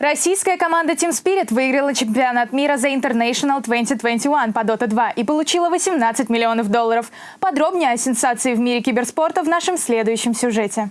Российская команда Team Spirit выиграла чемпионат мира за International 2021 по Dota 2 и получила 18 миллионов долларов. Подробнее о сенсации в мире киберспорта в нашем следующем сюжете.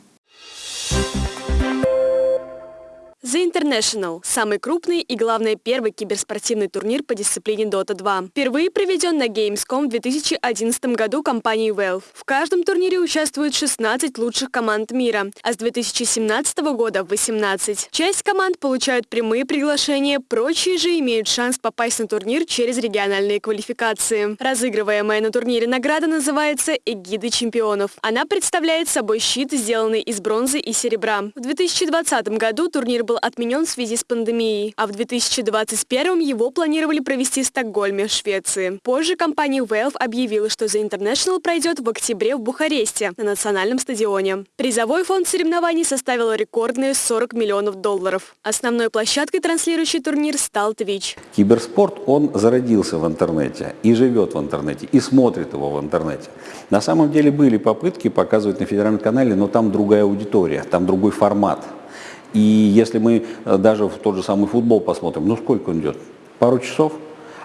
The International – самый крупный и, главное, первый киберспортивный турнир по дисциплине Dota 2. Впервые проведен на Gamescom в 2011 году компанией Valve. В каждом турнире участвуют 16 лучших команд мира, а с 2017 года – 18. Часть команд получают прямые приглашения, прочие же имеют шанс попасть на турнир через региональные квалификации. Разыгрываемая на турнире награда называется «Эгиды чемпионов». Она представляет собой щит, сделанный из бронзы и серебра. В 2020 году турнир был отменен в связи с пандемией, а в 2021 его планировали провести в Стокгольме, Швеции. Позже компания Valve объявила, что The International пройдет в октябре в Бухаресте на национальном стадионе. Призовой фонд соревнований составил рекордные 40 миллионов долларов. Основной площадкой, транслирующей турнир, стал Twitch. Киберспорт, он зародился в интернете и живет в интернете, и смотрит его в интернете. На самом деле были попытки показывать на федеральном канале, но там другая аудитория, там другой формат. И если мы э, даже в тот же самый футбол посмотрим, ну сколько он идет? Пару часов?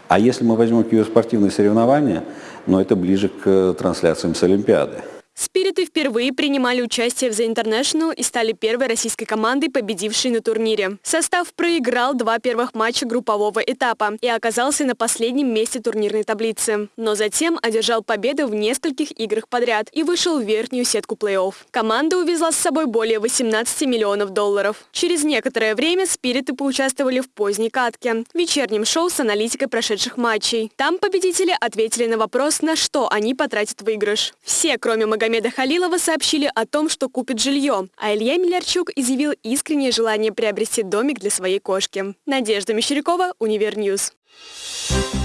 А если мы возьмем киберспортивные соревнования, ну это ближе к э, трансляциям с Олимпиады. Спириты впервые принимали участие в The International и стали первой российской командой, победившей на турнире. Состав проиграл два первых матча группового этапа и оказался на последнем месте турнирной таблицы. Но затем одержал победу в нескольких играх подряд и вышел в верхнюю сетку плей-офф. Команда увезла с собой более 18 миллионов долларов. Через некоторое время спириты поучаствовали в поздней катке, вечернем шоу с аналитикой прошедших матчей. Там победители ответили на вопрос, на что они потратят выигрыш. Все, кроме Магомеда Магомеда Халилова сообщили о том, что купит жилье, а Илья Милярчук изъявил искреннее желание приобрести домик для своей кошки. Надежда Мещерякова, Универньюз. Thank